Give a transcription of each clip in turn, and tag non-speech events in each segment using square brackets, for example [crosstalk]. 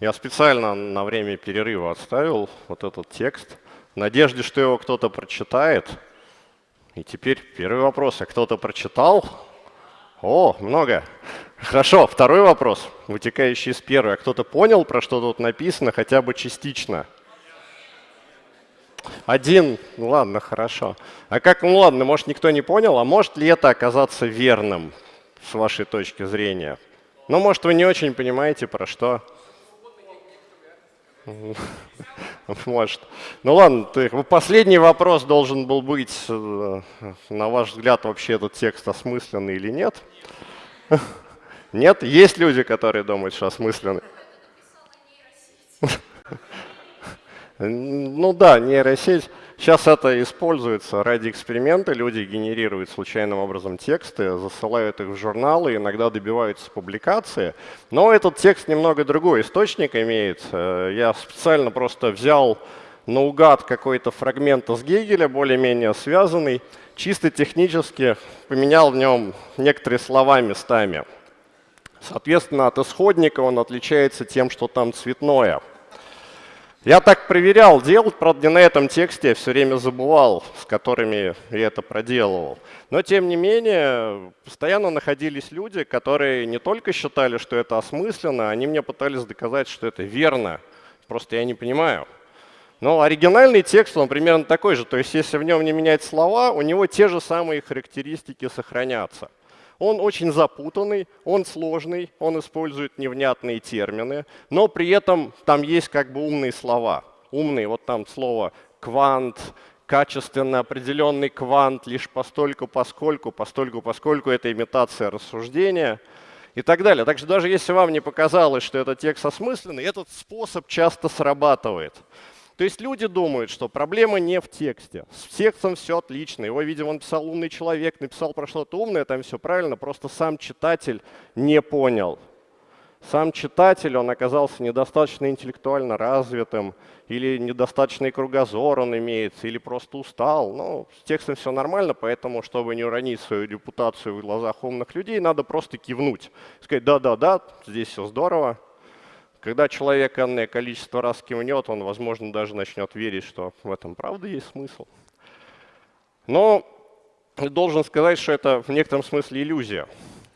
Я специально на время перерыва отставил вот этот текст, в надежде, что его кто-то прочитает. И теперь первый вопрос. А кто-то прочитал? О, много. Хорошо, второй вопрос, вытекающий из первого. А кто-то понял, про что тут написано, хотя бы частично? Один, ну ладно, хорошо. А как, ну ладно, может никто не понял, а может ли это оказаться верным с вашей точки зрения? Ну, может, вы не очень понимаете, про что. [laughs] Может. Ну ладно, ты, последний вопрос должен был быть, э, на ваш взгляд, вообще этот текст осмысленный или нет? [laughs] Нет? Есть люди, которые думают, что осмысленный? Ну да, нейросеть. Сейчас это используется ради эксперимента. Люди генерируют случайным образом тексты, засылают их в журналы, иногда добиваются публикации. Но этот текст немного другой источник имеет. Э, я специально просто взял наугад какой-то фрагмент из Гегеля, более-менее связанный, чисто технически поменял в нем некоторые слова местами. Соответственно, от исходника он отличается тем, что там цветное – я так проверял делать, правда, не на этом тексте, я все время забывал, с которыми я это проделывал. Но, тем не менее, постоянно находились люди, которые не только считали, что это осмысленно, они мне пытались доказать, что это верно. Просто я не понимаю. Но оригинальный текст, он примерно такой же. То есть, если в нем не менять слова, у него те же самые характеристики сохранятся. Он очень запутанный, он сложный, он использует невнятные термины, но при этом там есть как бы умные слова. Умные, вот там слово «квант», качественно определенный квант лишь постольку, поскольку, постольку, поскольку это имитация рассуждения и так далее. Так что даже если вам не показалось, что этот текст осмысленный, этот способ часто срабатывает. То есть люди думают, что проблема не в тексте. С текстом все отлично. Его, видимо, он писал умный человек, написал про что-то умное, там все правильно, просто сам читатель не понял. Сам читатель, он оказался недостаточно интеллектуально развитым, или недостаточный кругозор он имеет, или просто устал. Ну, с текстом все нормально, поэтому, чтобы не уронить свою репутацию в глазах умных людей, надо просто кивнуть. Сказать, да-да-да, здесь все здорово, когда человек энное количество раз кивнет, он, возможно, даже начнет верить, что в этом правда есть смысл. Но должен сказать, что это в некотором смысле иллюзия.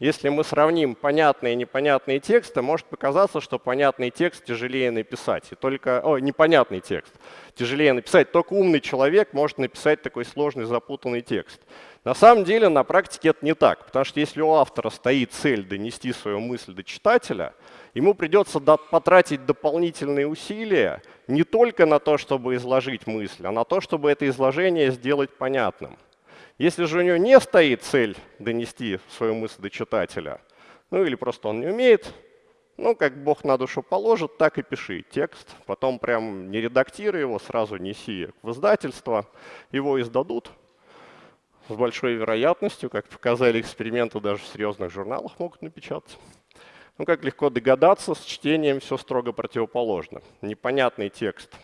Если мы сравним понятные и непонятные тексты, может показаться, что понятный текст тяжелее написать. И только, о, непонятный текст тяжелее написать. Только умный человек может написать такой сложный запутанный текст. На самом деле на практике это не так, потому что если у автора стоит цель донести свою мысль до читателя, ему придется потратить дополнительные усилия не только на то, чтобы изложить мысль, а на то, чтобы это изложение сделать понятным. Если же у него не стоит цель донести свою мысль до читателя, ну или просто он не умеет, ну, как Бог на душу положит, так и пиши текст. Потом прям не редактируй его, сразу неси в издательство. Его издадут с большой вероятностью, как показали эксперименты, даже в серьезных журналах могут напечатать. Ну, как легко догадаться, с чтением все строго противоположно. Непонятный текст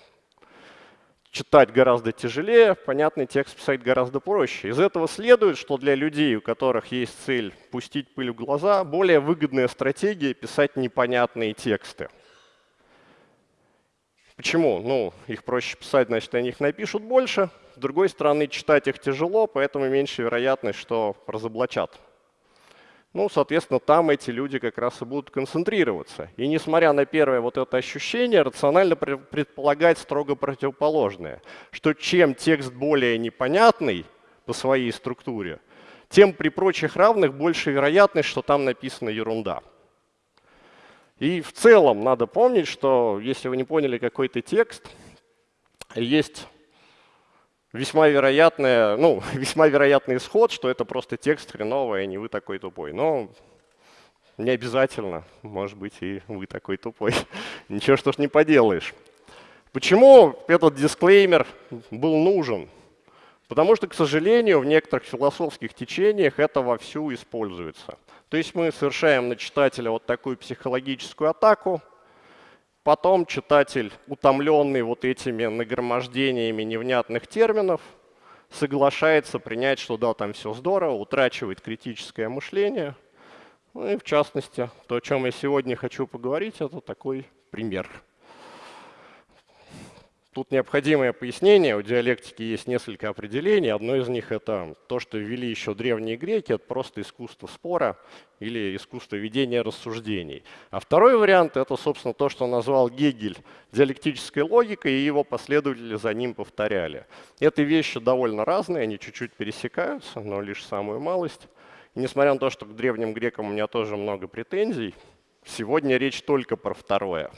читать гораздо тяжелее, понятный текст писать гораздо проще. Из этого следует, что для людей, у которых есть цель пустить пыль в глаза, более выгодная стратегия писать непонятные тексты. Почему? Ну, их проще писать, значит, они их напишут больше. С другой стороны, читать их тяжело, поэтому меньше вероятность, что разоблачат. Ну, соответственно, там эти люди как раз и будут концентрироваться. И несмотря на первое вот это ощущение, рационально предполагать строго противоположное, что чем текст более непонятный по своей структуре, тем при прочих равных больше вероятность, что там написана ерунда. И в целом надо помнить, что если вы не поняли какой-то текст, есть весьма вероятное, ну, [laughs] весьма вероятный исход, что это просто текст хреновый, а не вы такой тупой. Но не обязательно, может быть, и вы такой тупой. [laughs] Ничего, что ж не поделаешь. Почему этот дисклеймер был нужен? Потому что, к сожалению, в некоторых философских течениях это вовсю используется. То есть мы совершаем на читателя вот такую психологическую атаку, потом читатель, утомленный вот этими нагромождениями невнятных терминов, соглашается принять, что да, там все здорово, утрачивает критическое мышление. Ну и в частности, то, о чем я сегодня хочу поговорить, это такой пример. Тут необходимое пояснение. У диалектики есть несколько определений. Одно из них это то, что ввели еще древние греки. Это просто искусство спора или искусство ведения рассуждений. А второй вариант это, собственно, то, что назвал Гегель диалектической логикой, и его последователи за ним повторяли. Эти вещи довольно разные, они чуть-чуть пересекаются, но лишь самую малость. И несмотря на то, что к древним грекам у меня тоже много претензий, сегодня речь только про второе.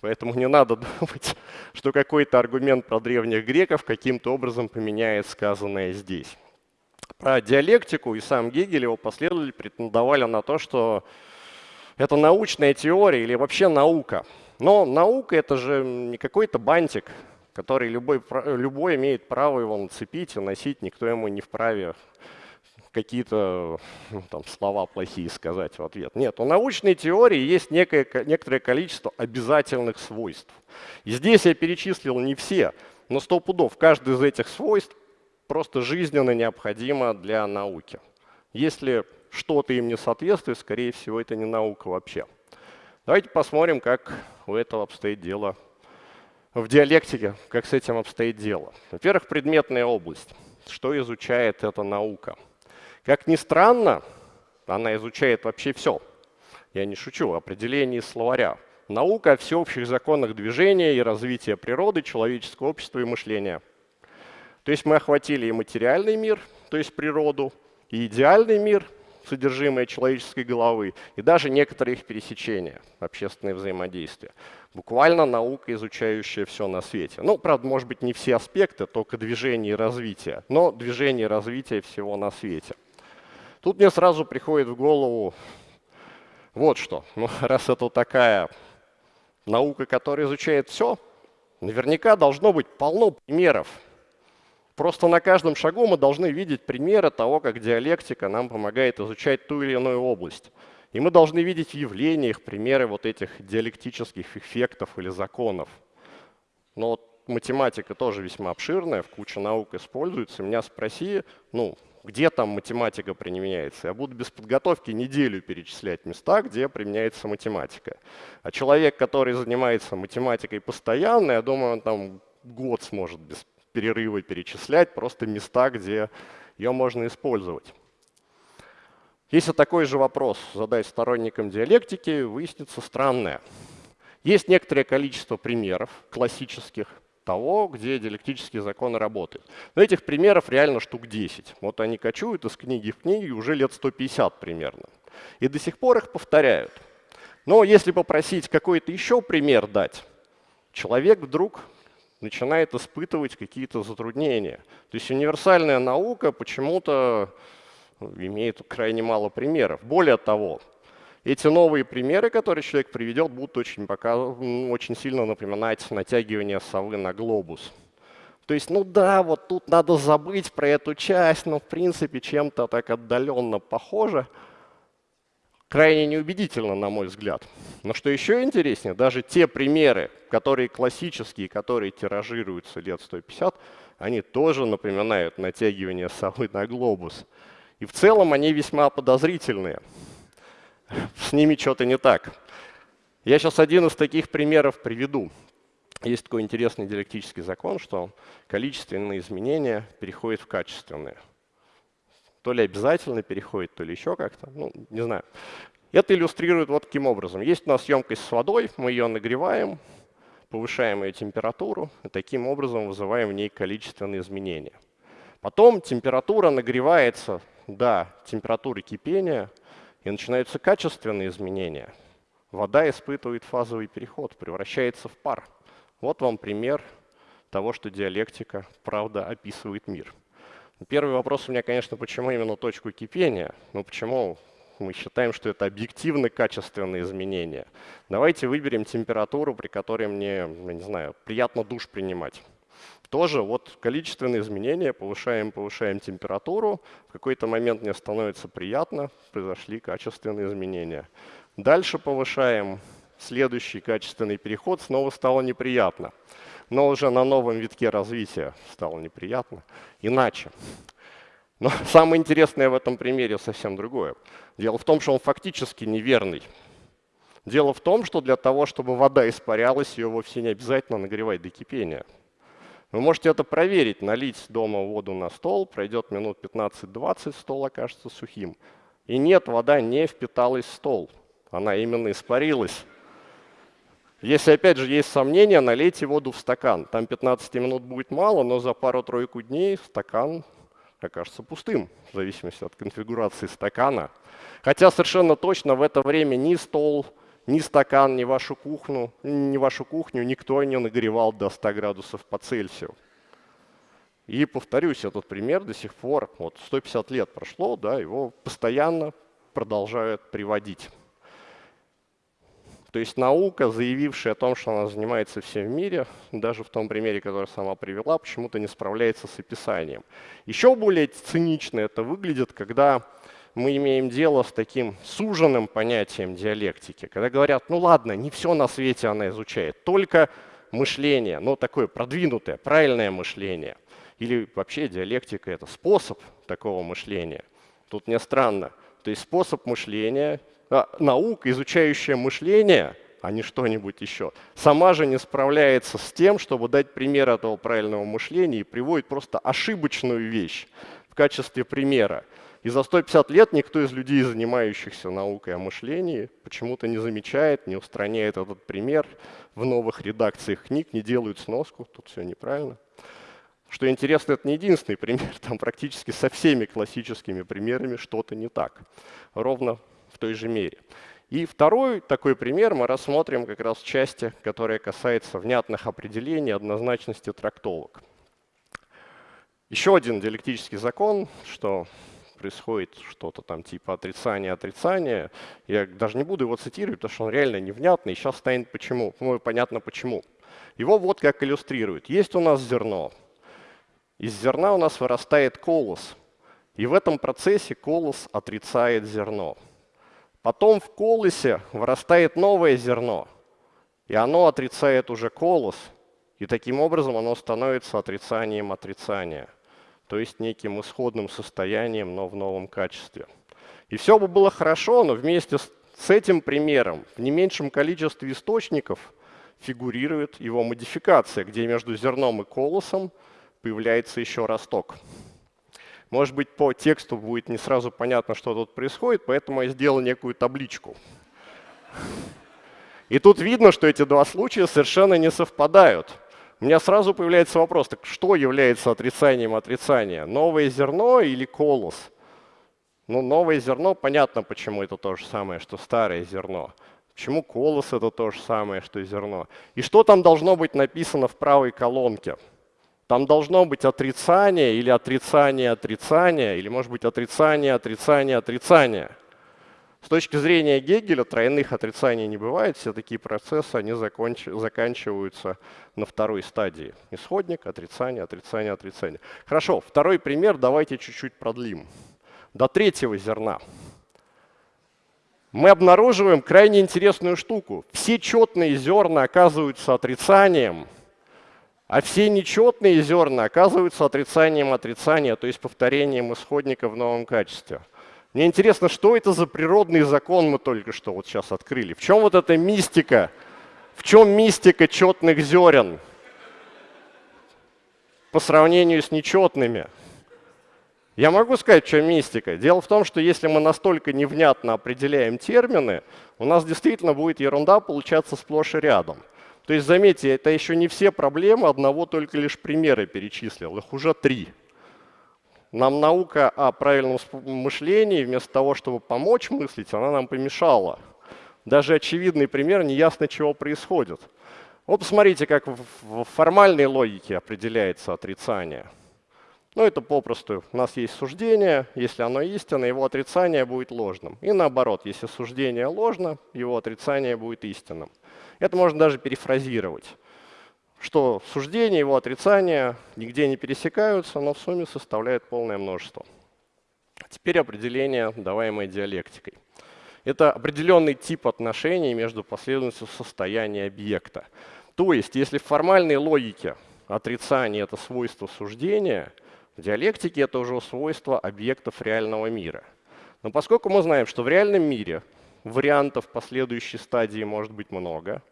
Поэтому не надо [laughs] думать, что какой-то аргумент про древних греков каким-то образом поменяет сказанное здесь. Про диалектику и сам Гегель, его последователи претендовали на то, что это научная теория или вообще наука. Но наука — это же не какой-то бантик, который любой, любой имеет право его нацепить и носить, никто ему не вправе какие-то ну, там, слова плохие сказать в ответ. Нет, у научной теории есть некое, некоторое количество обязательных свойств. И здесь я перечислил не все, но сто пудов. Каждый из этих свойств просто жизненно необходимо для науки. Если что-то им не соответствует, скорее всего, это не наука вообще. Давайте посмотрим, как у этого обстоит дело в диалектике, как с этим обстоит дело. Во-первых, предметная область. Что изучает эта наука? Как ни странно, она изучает вообще все. Я не шучу, определение словаря. Наука о всеобщих законах движения и развития природы, человеческого общества и мышления. То есть мы охватили и материальный мир, то есть природу, и идеальный мир, содержимое человеческой головы, и даже некоторые их пересечения, общественные взаимодействия. Буквально наука, изучающая все на свете. Ну, правда, может быть, не все аспекты, только движение и развитие, но движение и развитие всего на свете. Тут мне сразу приходит в голову вот что. Ну, [laughs] раз это такая наука, которая изучает все, наверняка должно быть полно примеров. Просто на каждом шагу мы должны видеть примеры того, как диалектика нам помогает изучать ту или иную область. И мы должны видеть в явлениях примеры вот этих диалектических эффектов или законов. Но математика тоже весьма обширная, в куче наук используется. Меня спроси, ну, где там математика применяется. Я буду без подготовки неделю перечислять места, где применяется математика. А человек, который занимается математикой постоянно, я думаю, он там год сможет без перерыва перечислять просто места, где ее можно использовать. Если такой же вопрос задать сторонникам диалектики, выяснится странное. Есть некоторое количество примеров классических, того, где диалектические законы работают. Но этих примеров реально штук 10. Вот они кочуют из книги в книгу уже лет 150 примерно. И до сих пор их повторяют. Но если попросить какой-то еще пример дать, человек вдруг начинает испытывать какие-то затруднения. То есть универсальная наука почему-то имеет крайне мало примеров. Более того, эти новые примеры, которые человек приведет, будут очень, пока, очень сильно напоминать натягивание совы на глобус. То есть, ну да, вот тут надо забыть про эту часть, но в принципе чем-то так отдаленно похоже. Крайне неубедительно, на мой взгляд. Но что еще интереснее, даже те примеры, которые классические, которые тиражируются лет 150, они тоже напоминают натягивание совы на глобус. И в целом они весьма подозрительные с ними что-то не так. Я сейчас один из таких примеров приведу. Есть такой интересный диалектический закон, что количественные изменения переходят в качественные. То ли обязательно переходит, то ли еще как-то, ну, не знаю. Это иллюстрирует вот таким образом. Есть у нас емкость с водой, мы ее нагреваем, повышаем ее температуру, и таким образом вызываем в ней количественные изменения. Потом температура нагревается до температуры кипения, и начинаются качественные изменения. Вода испытывает фазовый переход, превращается в пар. Вот вам пример того, что диалектика, правда, описывает мир. Первый вопрос у меня, конечно, почему именно точку кипения? Ну почему мы считаем, что это объективно качественные изменения? Давайте выберем температуру, при которой мне, я не знаю, приятно душ принимать. Тоже вот количественные изменения, повышаем, повышаем температуру, в какой-то момент мне становится приятно, произошли качественные изменения. Дальше повышаем следующий качественный переход снова стало неприятно. Но уже на новом витке развития стало неприятно. Иначе. Но [laughs] самое интересное в этом примере совсем другое. Дело в том, что он фактически неверный. Дело в том, что для того, чтобы вода испарялась, ее вовсе не обязательно нагревать до кипения. Вы можете это проверить, налить дома воду на стол, пройдет минут 15-20, стол окажется сухим. И нет, вода не впиталась в стол, она именно испарилась. Если, опять же, есть сомнения, налейте воду в стакан. Там 15 минут будет мало, но за пару-тройку дней стакан окажется пустым, в зависимости от конфигурации стакана. Хотя совершенно точно в это время ни стол, ни стакан, ни вашу кухню, ни вашу кухню никто не нагревал до 100 градусов по Цельсию. И повторюсь, этот пример до сих пор, вот 150 лет прошло, да, его постоянно продолжают приводить. То есть наука, заявившая о том, что она занимается всем в мире, даже в том примере, который сама привела, почему-то не справляется с описанием. Еще более цинично это выглядит, когда мы имеем дело с таким суженным понятием диалектики, когда говорят, ну ладно, не все на свете она изучает, только мышление, но такое продвинутое, правильное мышление. Или вообще диалектика – это способ такого мышления. Тут не странно. То есть способ мышления а, наука, изучающая мышление, а не что-нибудь еще, сама же не справляется с тем, чтобы дать пример этого правильного мышления и приводит просто ошибочную вещь в качестве примера. И за 150 лет никто из людей, занимающихся наукой о мышлении, почему-то не замечает, не устраняет этот пример в новых редакциях книг, не делают сноску, тут все неправильно. Что интересно, это не единственный пример, там практически со всеми классическими примерами что-то не так. Ровно в той же мере. И второй такой пример мы рассмотрим как раз в части, которая касается внятных определений, однозначности трактовок. Еще один диалектический закон, что происходит что-то там типа отрицания-отрицания. Я даже не буду его цитировать, потому что он реально невнятный, сейчас станет почему. Ну, понятно почему. Его вот как иллюстрирует. Есть у нас зерно. Из зерна у нас вырастает колос. И в этом процессе колос отрицает зерно. Потом в колосе вырастает новое зерно, и оно отрицает уже колос, и таким образом оно становится отрицанием отрицания, то есть неким исходным состоянием, но в новом качестве. И все бы было хорошо, но вместе с, этим примером в не меньшем количестве источников фигурирует его модификация, где между зерном и колосом появляется еще росток. Может быть, по тексту будет не сразу понятно, что тут происходит, поэтому я сделал некую табличку. И тут видно, что эти два случая совершенно не совпадают. У меня сразу появляется вопрос, так что является отрицанием отрицания? Новое зерно или колос? Ну, новое зерно, понятно, почему это то же самое, что старое зерно. Почему колос это то же самое, что зерно? И что там должно быть написано в правой колонке? Там должно быть отрицание или отрицание отрицания, или может быть отрицание, отрицание, отрицание. С точки зрения Гегеля тройных отрицаний не бывает, все такие процессы они законч... заканчиваются на второй стадии. Исходник, отрицание, отрицание, отрицание. Хорошо, второй пример давайте чуть-чуть продлим. До третьего зерна. Мы обнаруживаем крайне интересную штуку. Все четные зерна оказываются отрицанием – а все нечетные зерна оказываются отрицанием отрицания, то есть повторением исходника в новом качестве. Мне интересно, что это за природный закон мы только что вот сейчас открыли? В чем вот эта мистика? В чем мистика четных зерен по сравнению с нечетными? Я могу сказать, в чем мистика. Дело в том, что если мы настолько невнятно определяем термины, у нас действительно будет ерунда получаться сплошь и рядом. То есть, заметьте, это еще не все проблемы, одного только лишь примера перечислил, их уже три. Нам наука о правильном мышлении, вместо того, чтобы помочь мыслить, она нам помешала. Даже очевидный пример, неясно, чего происходит. Вот посмотрите, как в формальной логике определяется отрицание. Ну, это попросту. У нас есть суждение, если оно истинно, его отрицание будет ложным. И наоборот, если суждение ложно, его отрицание будет истинным. Это можно даже перефразировать, что суждение, его отрицание нигде не пересекаются, но в сумме составляют полное множество. Теперь определение, даваемое диалектикой. Это определенный тип отношений между последовательностью состояния объекта. То есть, если в формальной логике отрицание — это свойство суждения, в диалектике это уже свойство объектов реального мира. Но поскольку мы знаем, что в реальном мире вариантов последующей стадии может быть много,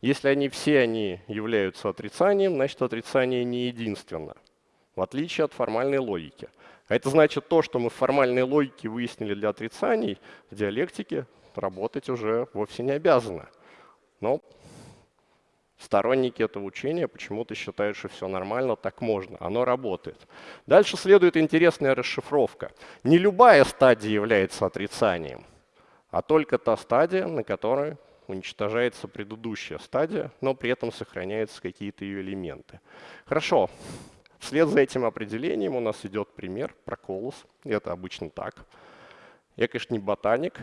если они все они являются отрицанием, значит отрицание не единственно, в отличие от формальной логики. А это значит то, что мы в формальной логике выяснили для отрицаний, в диалектике работать уже вовсе не обязаны. Но Сторонники этого учения почему-то считают, что все нормально, так можно, оно работает. Дальше следует интересная расшифровка. Не любая стадия является отрицанием, а только та стадия, на которой уничтожается предыдущая стадия, но при этом сохраняются какие-то ее элементы. Хорошо, вслед за этим определением у нас идет пример про колос. Это обычно так. Я, конечно, не ботаник,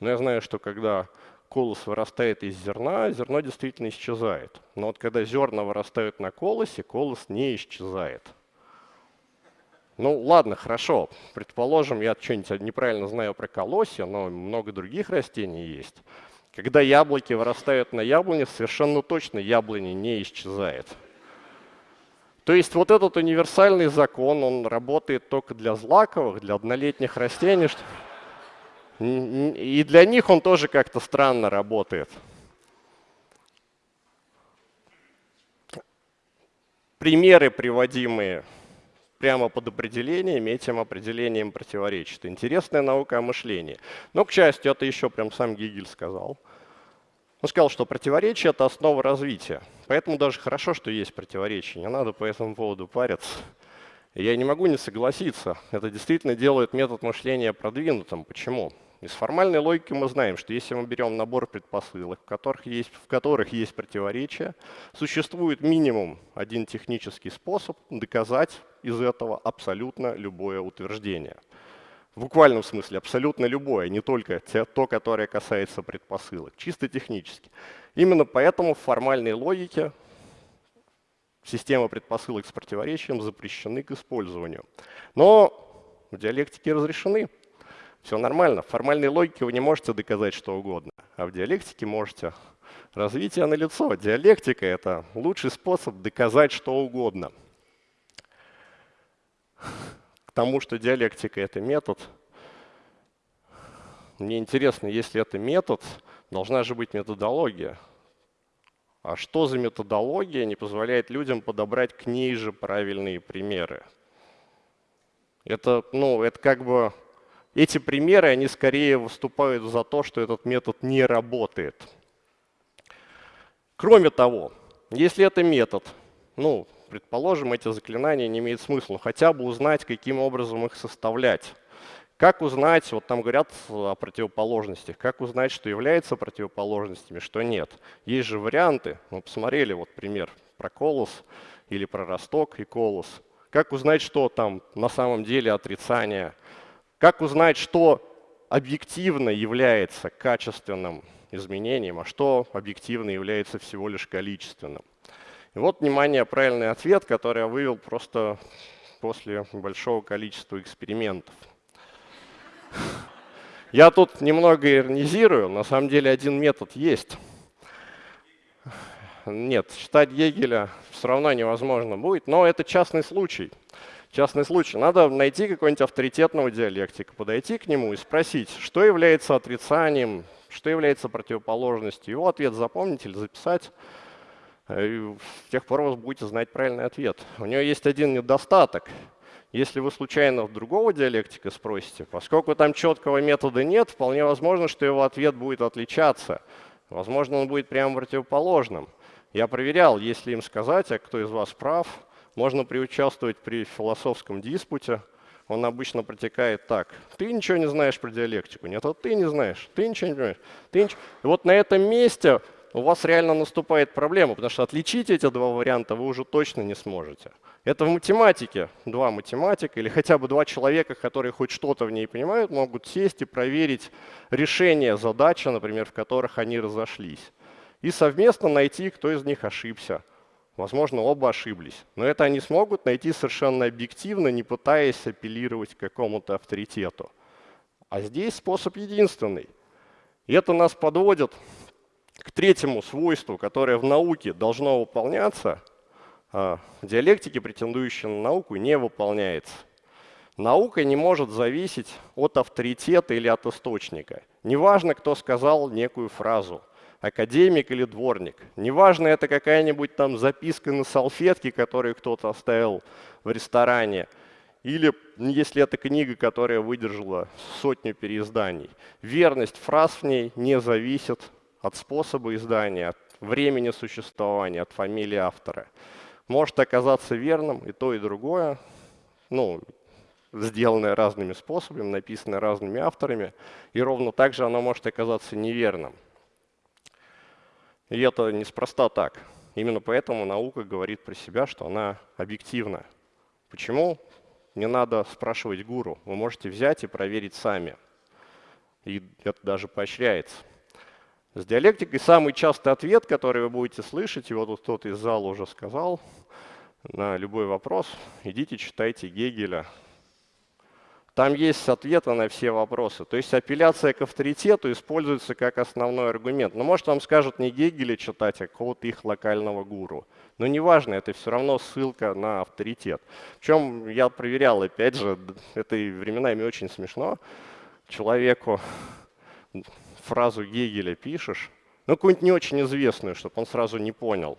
но я знаю, что когда колос вырастает из зерна, зерно действительно исчезает. Но вот когда зерна вырастают на колосе, колос не исчезает. Ну ладно, хорошо. Предположим, я что-нибудь неправильно знаю про колосья, но много других растений есть. Когда яблоки вырастают на яблоне, совершенно точно яблони не исчезает. То есть вот этот универсальный закон, он работает только для злаковых, для однолетних растений. И для них он тоже как-то странно работает. Примеры, приводимые прямо под определением, этим определением противоречат. Интересная наука о мышлении. Но, к счастью, это еще прям сам Гегель сказал. Он сказал, что противоречие — это основа развития. Поэтому даже хорошо, что есть противоречие. Не надо по этому поводу париться. Я не могу не согласиться. Это действительно делает метод мышления продвинутым. Почему? Из формальной логики мы знаем, что если мы берем набор предпосылок, в которых есть, в которых есть противоречия, существует минимум один технический способ доказать из этого абсолютно любое утверждение. В буквальном смысле абсолютно любое, не только те, то, которое касается предпосылок, чисто технически. Именно поэтому в формальной логике системы предпосылок с противоречием запрещены к использованию. Но в диалектике разрешены. Все нормально. В формальной логике вы не можете доказать что угодно, а в диалектике можете. Развитие на лицо. Диалектика — это лучший способ доказать что угодно. К тому, что диалектика — это метод, мне интересно, если это метод, должна же быть методология. А что за методология не позволяет людям подобрать к ней же правильные примеры? Это, ну, это как бы эти примеры, они скорее выступают за то, что этот метод не работает. Кроме того, если это метод, ну, предположим, эти заклинания не имеют смысла, хотя бы узнать, каким образом их составлять. Как узнать, вот там говорят о противоположностях, как узнать, что является противоположностями, что нет. Есть же варианты, мы посмотрели вот пример про колос или про росток и колос. Как узнать, что там на самом деле отрицание, как узнать, что объективно является качественным изменением, а что объективно является всего лишь количественным? И вот, внимание, правильный ответ, который я вывел просто после большого количества экспериментов. Я тут немного иронизирую, на самом деле один метод есть. Нет, считать Гегеля все равно невозможно будет, но это частный случай частный случай. Надо найти какого-нибудь авторитетного диалектика, подойти к нему и спросить, что является отрицанием, что является противоположностью. Его ответ запомнить или записать. Э, и с тех пор вы будете знать правильный ответ. У него есть один недостаток. Если вы случайно другого диалектика спросите, поскольку там четкого метода нет, вполне возможно, что его ответ будет отличаться. Возможно, он будет прямо противоположным. Я проверял, если им сказать, а кто из вас прав, можно приучаствовать при философском диспуте. Он обычно протекает так. Ты ничего не знаешь про диалектику. Нет, вот ты не знаешь. Ты ничего не понимаешь. Ты ничего... И вот на этом месте у вас реально наступает проблема, потому что отличить эти два варианта вы уже точно не сможете. Это в математике. Два математика или хотя бы два человека, которые хоть что-то в ней понимают, могут сесть и проверить решение задачи, например, в которых они разошлись. И совместно найти, кто из них ошибся. Возможно, оба ошиблись. Но это они смогут найти совершенно объективно, не пытаясь апеллировать к какому-то авторитету. А здесь способ единственный. И это нас подводит к третьему свойству, которое в науке должно выполняться, а в диалектике, претендующей на науку, не выполняется. Наука не может зависеть от авторитета или от источника. Неважно, кто сказал некую фразу, академик или дворник. Неважно, это какая-нибудь там записка на салфетке, которую кто-то оставил в ресторане, или если это книга, которая выдержала сотню переизданий. Верность фраз в ней не зависит от способа издания, от времени существования, от фамилии автора. Может оказаться верным и то, и другое, ну, сделанное разными способами, написанное разными авторами, и ровно так же оно может оказаться неверным. И это неспроста так. Именно поэтому наука говорит про себя, что она объективна. Почему? Не надо спрашивать гуру. Вы можете взять и проверить сами. И это даже поощряется. С диалектикой самый частый ответ, который вы будете слышать, и вот тут кто-то из зала уже сказал, на любой вопрос, идите читайте Гегеля. Там есть ответы на все вопросы. То есть апелляция к авторитету используется как основной аргумент. Но может вам скажут не Гегеля читать, а какого-то их локального гуру. Но неважно, это все равно ссылка на авторитет. Причем я проверял, опять же, это временами очень смешно. Человеку фразу Гегеля пишешь, ну, какую-нибудь не очень известную, чтобы он сразу не понял,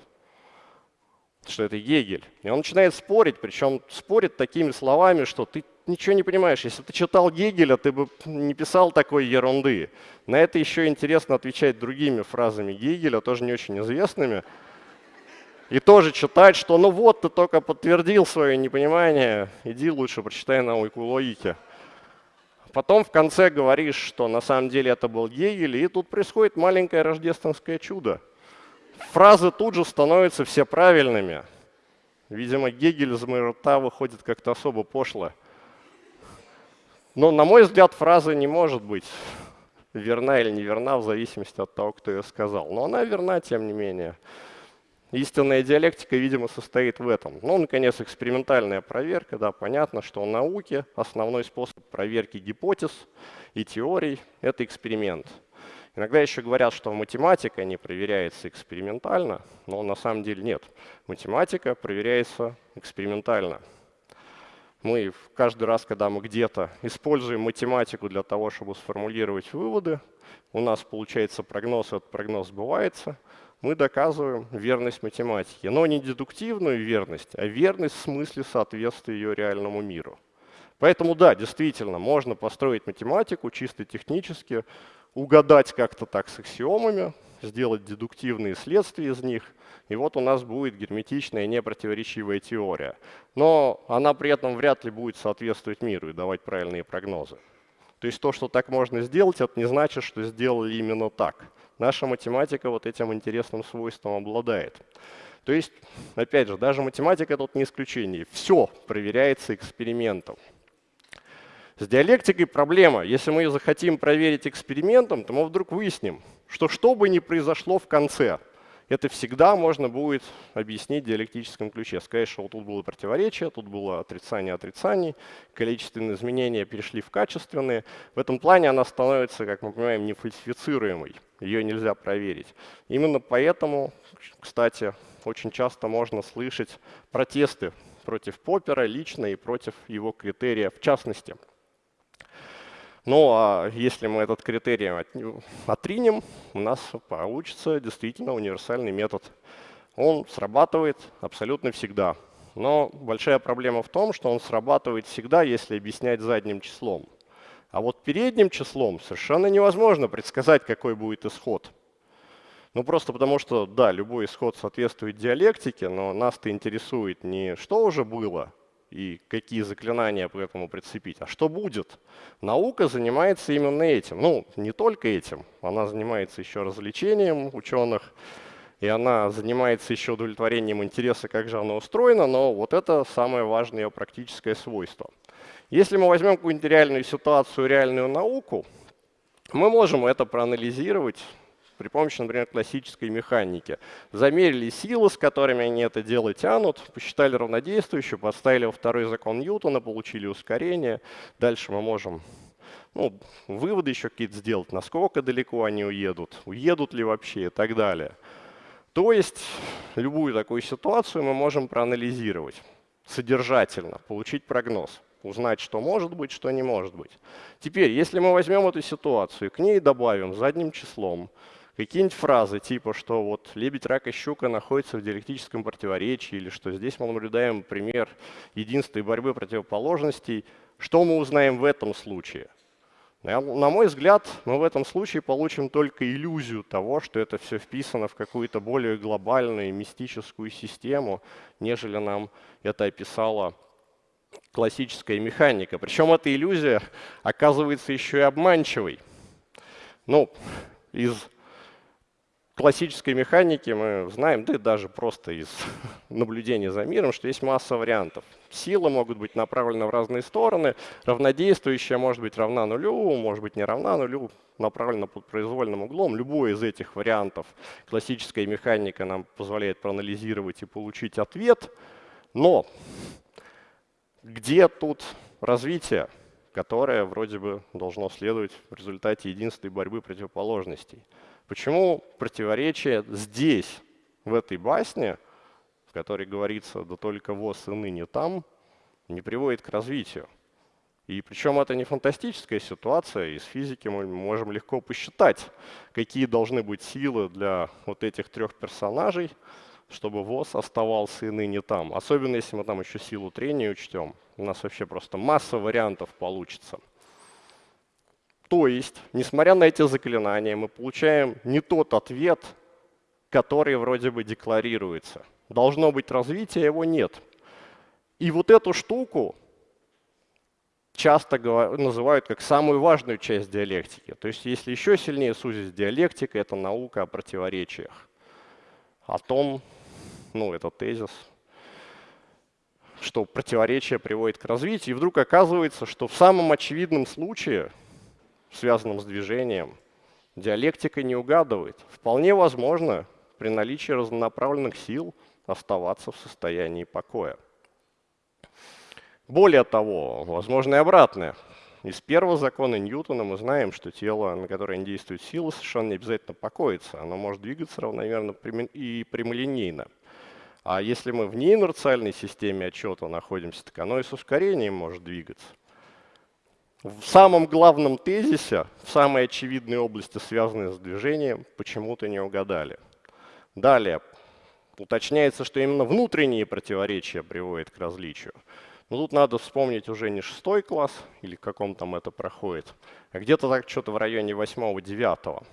что это Гегель. И он начинает спорить, причем спорит такими словами, что ты ничего не понимаешь. Если бы ты читал Гегеля, ты бы не писал такой ерунды. На это еще интересно отвечать другими фразами Гегеля, тоже не очень известными. И тоже читать, что ну вот, ты только подтвердил свое непонимание, иди лучше прочитай науку логики. Потом в конце говоришь, что на самом деле это был Гегель, и тут происходит маленькое рождественское чудо. Фразы тут же становятся все правильными. Видимо, Гегель из моего рта выходит как-то особо пошло. Но, на мой взгляд, фраза не может быть верна или неверна в зависимости от того, кто ее сказал. Но она верна, тем не менее. Истинная диалектика, видимо, состоит в этом. Ну, наконец, экспериментальная проверка. Да, понятно, что в науке основной способ проверки гипотез и теорий — это эксперимент. Иногда еще говорят, что математика не проверяется экспериментально, но на самом деле нет. Математика проверяется экспериментально. Мы каждый раз, когда мы где-то используем математику для того, чтобы сформулировать выводы, у нас получается прогноз, этот прогноз сбывается — мы доказываем верность математики. Но не дедуктивную верность, а верность в смысле соответствия ее реальному миру. Поэтому да, действительно, можно построить математику чисто технически, угадать как-то так с аксиомами, сделать дедуктивные следствия из них, и вот у нас будет герметичная непротиворечивая теория. Но она при этом вряд ли будет соответствовать миру и давать правильные прогнозы. То есть то, что так можно сделать, это не значит, что сделали именно так. Наша математика вот этим интересным свойством обладает. То есть, опять же, даже математика тут не исключение. Все проверяется экспериментом. С диалектикой проблема. Если мы ее захотим проверить экспериментом, то мы вдруг выясним, что что бы ни произошло в конце – это всегда можно будет объяснить в диалектическом ключе. Сказать, что вот тут было противоречие, тут было отрицание отрицаний, количественные изменения перешли в качественные. В этом плане она становится, как мы понимаем, нефальсифицируемой. Ее нельзя проверить. Именно поэтому, кстати, очень часто можно слышать протесты против Поппера лично и против его критерия в частности. Ну а если мы этот критерий отринем, у нас получится действительно универсальный метод. Он срабатывает абсолютно всегда. Но большая проблема в том, что он срабатывает всегда, если объяснять задним числом. А вот передним числом совершенно невозможно предсказать, какой будет исход. Ну просто потому что, да, любой исход соответствует диалектике, но нас-то интересует не что уже было, и какие заклинания к этому прицепить. А что будет? Наука занимается именно этим. Ну, не только этим. Она занимается еще развлечением ученых, и она занимается еще удовлетворением интереса, как же оно устроено, но вот это самое важное ее практическое свойство. Если мы возьмем какую-нибудь реальную ситуацию, реальную науку, мы можем это проанализировать при помощи, например, классической механики. Замерили силы, с которыми они это дело тянут, посчитали равнодействующую, поставили во второй закон Ньютона, получили ускорение. Дальше мы можем ну, выводы еще какие-то сделать, насколько далеко они уедут, уедут ли вообще и так далее. То есть любую такую ситуацию мы можем проанализировать содержательно, получить прогноз, узнать, что может быть, что не может быть. Теперь, если мы возьмем эту ситуацию и к ней добавим задним числом какие-нибудь фразы типа, что вот лебедь, рак и щука находятся в диалектическом противоречии, или что здесь мы наблюдаем пример единства и борьбы противоположностей, что мы узнаем в этом случае? На мой взгляд, мы в этом случае получим только иллюзию того, что это все вписано в какую-то более глобальную мистическую систему, нежели нам это описала классическая механика. Причем эта иллюзия оказывается еще и обманчивой. Ну, из классической механики мы знаем, да и даже просто из [laughs] наблюдения за миром, что есть масса вариантов. Силы могут быть направлены в разные стороны, равнодействующая может быть равна нулю, может быть не равна нулю, направлена под произвольным углом. Любой из этих вариантов классическая механика нам позволяет проанализировать и получить ответ. Но где тут развитие, которое вроде бы должно следовать в результате единственной борьбы противоположностей? Почему противоречие здесь, в этой басне, в которой говорится «да только воз и ныне там», не приводит к развитию? И причем это не фантастическая ситуация, из физики мы можем легко посчитать, какие должны быть силы для вот этих трех персонажей, чтобы ВОЗ оставался и ныне там. Особенно если мы там еще силу трения учтем. У нас вообще просто масса вариантов получится. То есть, несмотря на эти заклинания, мы получаем не тот ответ, который вроде бы декларируется. Должно быть развитие, его нет. И вот эту штуку часто называют как самую важную часть диалектики. То есть если еще сильнее сузить диалектика, это наука о противоречиях. О том, ну это тезис, что противоречие приводит к развитию. И вдруг оказывается, что в самом очевидном случае связанном с движением, диалектика не угадывает. Вполне возможно при наличии разнонаправленных сил оставаться в состоянии покоя. Более того, возможно и обратное. Из первого закона Ньютона мы знаем, что тело, на которое действует сила, совершенно не обязательно покоится. Оно может двигаться равномерно и прямолинейно. А если мы в неинерциальной системе отчета находимся, так оно и с ускорением может двигаться. В самом главном тезисе, в самой очевидной области, связанной с движением, почему-то не угадали. Далее, уточняется, что именно внутренние противоречия приводят к различию. Но тут надо вспомнить уже не шестой класс, или в каком там это проходит, а где-то так что-то в районе восьмого-девятого.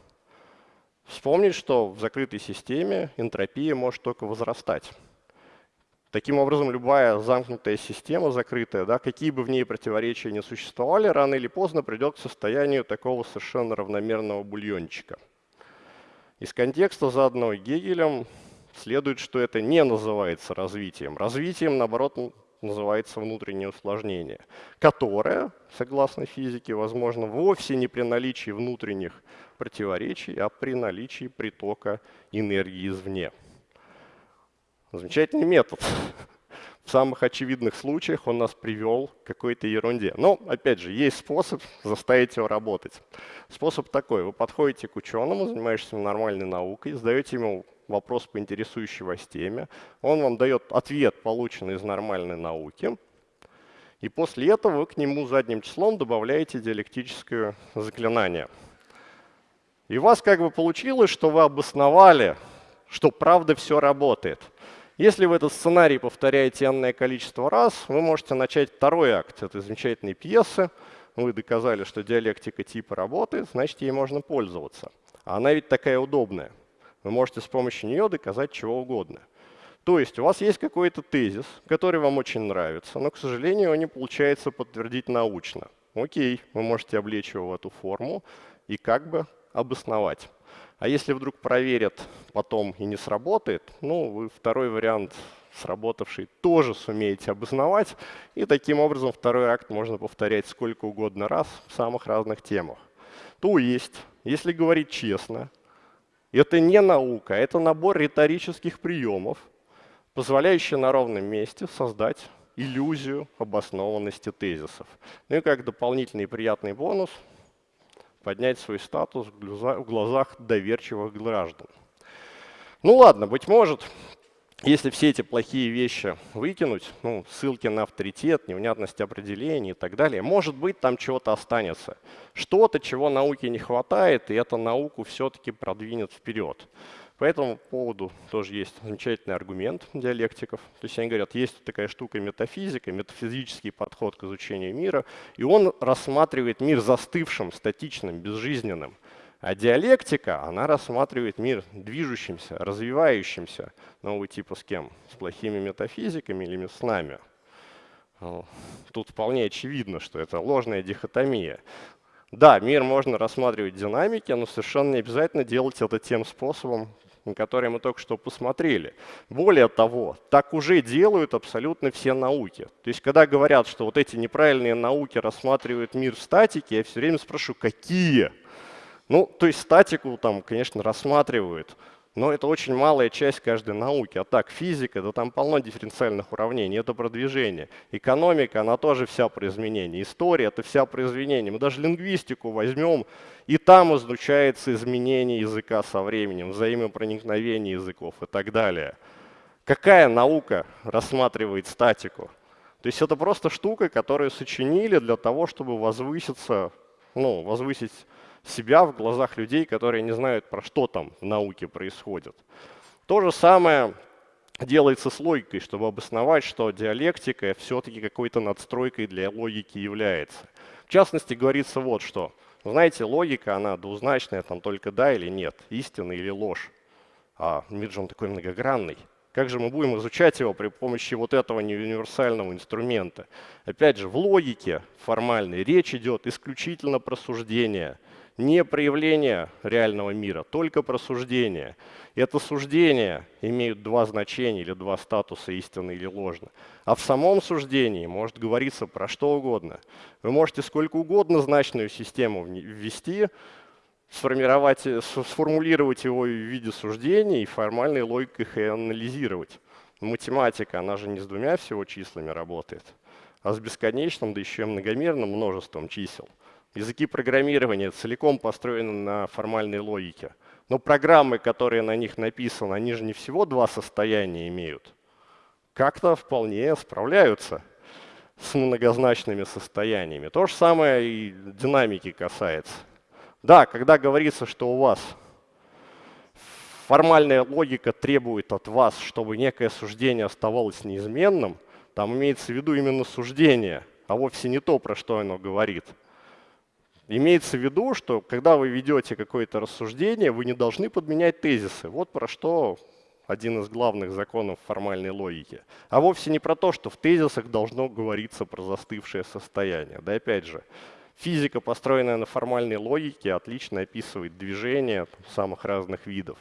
Вспомнить, что в закрытой системе энтропия может только возрастать. Таким образом, любая замкнутая система, закрытая, да, какие бы в ней противоречия не существовали, рано или поздно придет к состоянию такого совершенно равномерного бульончика. Из контекста заданного Гегелем следует, что это не называется развитием. Развитием, наоборот, называется внутреннее усложнение, которое, согласно физике, возможно вовсе не при наличии внутренних противоречий, а при наличии притока энергии извне. Замечательный метод. [laughs] В самых очевидных случаях он нас привел к какой-то ерунде. Но, опять же, есть способ заставить его работать. Способ такой. Вы подходите к ученому, занимаешься нормальной наукой, задаете ему вопрос по интересующей вас теме. Он вам дает ответ, полученный из нормальной науки. И после этого вы к нему задним числом добавляете диалектическое заклинание. И у вас как бы получилось, что вы обосновали, что правда все работает – если вы этот сценарий повторяете энное количество раз, вы можете начать второй акт этой замечательной пьесы. Вы доказали, что диалектика типа работает, значит, ей можно пользоваться. А она ведь такая удобная. Вы можете с помощью нее доказать чего угодно. То есть у вас есть какой-то тезис, который вам очень нравится, но, к сожалению, его не получается подтвердить научно. Окей, вы можете облечь его в эту форму и как бы обосновать. А если вдруг проверят потом и не сработает, ну, вы второй вариант сработавший тоже сумеете обосновать, и таким образом второй акт можно повторять сколько угодно раз в самых разных темах. То есть, если говорить честно, это не наука, это набор риторических приемов, позволяющий на ровном месте создать иллюзию обоснованности тезисов. Ну и как дополнительный приятный бонус поднять свой статус в глазах доверчивых граждан. Ну ладно, быть может, если все эти плохие вещи выкинуть, ну, ссылки на авторитет, невнятность определений и так далее, может быть, там чего-то останется. Что-то, чего науке не хватает, и эта науку все-таки продвинет вперед. По этому поводу тоже есть замечательный аргумент диалектиков. То есть они говорят, есть такая штука метафизика, метафизический подход к изучению мира, и он рассматривает мир застывшим, статичным, безжизненным. А диалектика, она рассматривает мир движущимся, развивающимся. Новый типа с кем? С плохими метафизиками или с нами? Тут вполне очевидно, что это ложная дихотомия. Да, мир можно рассматривать в динамике, но совершенно не обязательно делать это тем способом, на который мы только что посмотрели. Более того, так уже делают абсолютно все науки. То есть, когда говорят, что вот эти неправильные науки рассматривают мир в статике, я все время спрашиваю, какие? Ну, то есть статику там, конечно, рассматривают, но это очень малая часть каждой науки. А так, физика, да там полно дифференциальных уравнений, это про движение. Экономика, она тоже вся про изменения. История, это вся про изменения. Мы даже лингвистику возьмем, и там изучается изменение языка со временем, взаимопроникновение языков и так далее. Какая наука рассматривает статику? То есть это просто штука, которую сочинили для того, чтобы возвыситься, ну, возвысить себя в глазах людей, которые не знают, про что там в науке происходит. То же самое делается с логикой, чтобы обосновать, что диалектика все-таки какой-то надстройкой для логики является. В частности, говорится вот что. Знаете, логика, она двузначная, там только да или нет, истина или ложь. А мир же он такой многогранный. Как же мы будем изучать его при помощи вот этого неуниверсального инструмента? Опять же, в логике формальной речь идет исключительно про суждение – не проявление реального мира, только про суждение. Это суждение имеют два значения или два статуса, истинно или ложно. А в самом суждении может говориться про что угодно. Вы можете сколько угодно значную систему ввести, сформировать, сформулировать его в виде суждений и формальной логикой их анализировать. Математика, она же не с двумя всего числами работает, а с бесконечным, да еще и многомерным множеством чисел. Языки программирования целиком построены на формальной логике. Но программы, которые на них написаны, они же не всего два состояния имеют. Как-то вполне справляются с многозначными состояниями. То же самое и динамики касается. Да, когда говорится, что у вас формальная логика требует от вас, чтобы некое суждение оставалось неизменным, там имеется в виду именно суждение, а вовсе не то, про что оно говорит. Имеется в виду, что когда вы ведете какое-то рассуждение, вы не должны подменять тезисы. Вот про что один из главных законов формальной логики. А вовсе не про то, что в тезисах должно говориться про застывшее состояние. Да опять же, физика, построенная на формальной логике, отлично описывает движения самых разных видов.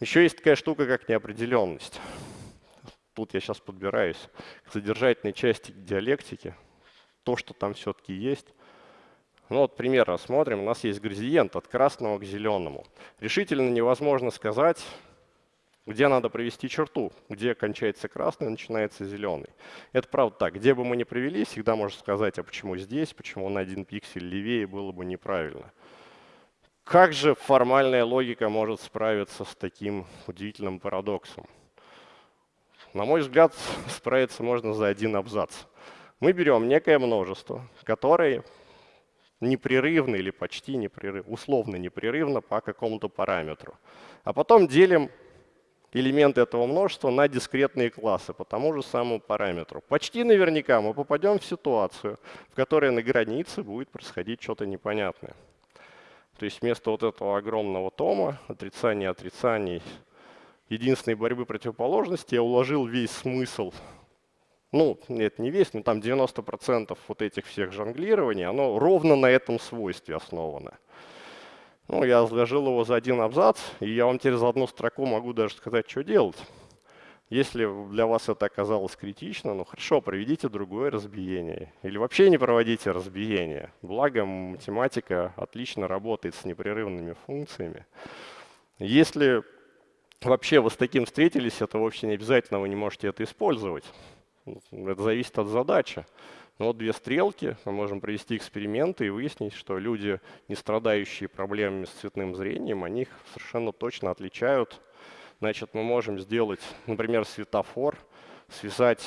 Еще есть такая штука, как неопределенность. Тут я сейчас подбираюсь к содержательной части диалектики. То, что там все-таки есть. Ну вот пример рассмотрим. У нас есть градиент от красного к зеленому. Решительно невозможно сказать, где надо провести черту, где кончается красный, начинается зеленый. Это правда так. Где бы мы ни провели, всегда можно сказать, а почему здесь, почему на один пиксель левее, было бы неправильно. Как же формальная логика может справиться с таким удивительным парадоксом? На мой взгляд, справиться можно за один абзац. Мы берем некое множество, которое непрерывно или почти непрерывно, условно непрерывно по какому-то параметру. А потом делим элементы этого множества на дискретные классы по тому же самому параметру. Почти наверняка мы попадем в ситуацию, в которой на границе будет происходить что-то непонятное. То есть вместо вот этого огромного тома, отрицания отрицаний, единственной борьбы противоположности, я уложил весь смысл ну, нет, не весь, но там 90% вот этих всех жонглирований, оно ровно на этом свойстве основано. Ну, я разложил его за один абзац, и я вам за одну строку могу даже сказать, что делать. Если для вас это оказалось критично, ну хорошо, проведите другое разбиение. Или вообще не проводите разбиение. Благо математика отлично работает с непрерывными функциями. Если вообще вы с таким встретились, это вообще не обязательно, вы не можете это использовать. Это зависит от задачи. Но вот две стрелки, мы можем провести эксперименты и выяснить, что люди, не страдающие проблемами с цветным зрением, они их совершенно точно отличают. Значит, мы можем сделать, например, светофор, связать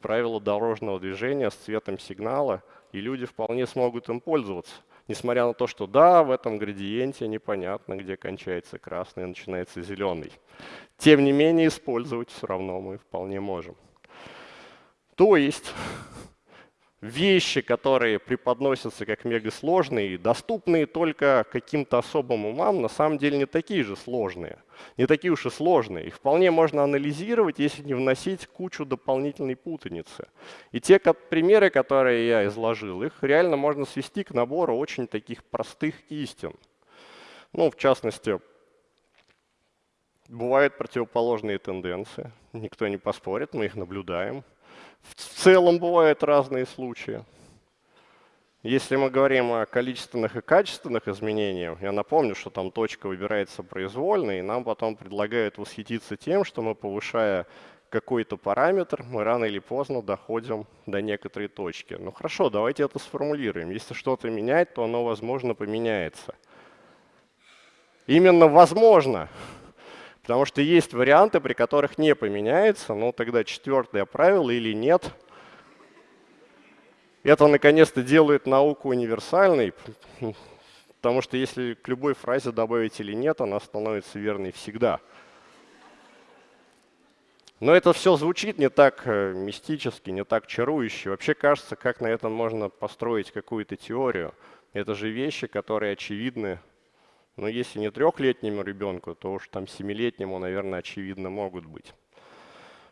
правила дорожного движения с цветом сигнала, и люди вполне смогут им пользоваться. Несмотря на то, что да, в этом градиенте непонятно, где кончается красный и начинается зеленый. Тем не менее, использовать все равно мы вполне можем. То есть вещи, которые преподносятся как мегасложные, доступные только каким-то особым умам, на самом деле не такие же сложные, не такие уж и сложные. Их вполне можно анализировать, если не вносить кучу дополнительной путаницы. И те примеры, которые я изложил, их реально можно свести к набору очень таких простых истин. Ну, в частности, бывают противоположные тенденции, никто не поспорит, мы их наблюдаем. В целом бывают разные случаи. Если мы говорим о количественных и качественных изменениях, я напомню, что там точка выбирается произвольно, и нам потом предлагают восхититься тем, что мы, повышая какой-то параметр, мы рано или поздно доходим до некоторой точки. Ну хорошо, давайте это сформулируем. Если что-то менять, то оно, возможно, поменяется. Именно возможно. Потому что есть варианты, при которых не поменяется, но тогда четвертое правило или нет. Это наконец-то делает науку универсальной, потому что если к любой фразе добавить или нет, она становится верной всегда. Но это все звучит не так э, мистически, не так чарующе. Вообще кажется, как на этом можно построить какую-то теорию. Это же вещи, которые очевидны но если не трехлетнему ребенку, то уж там семилетнему, наверное, очевидно могут быть.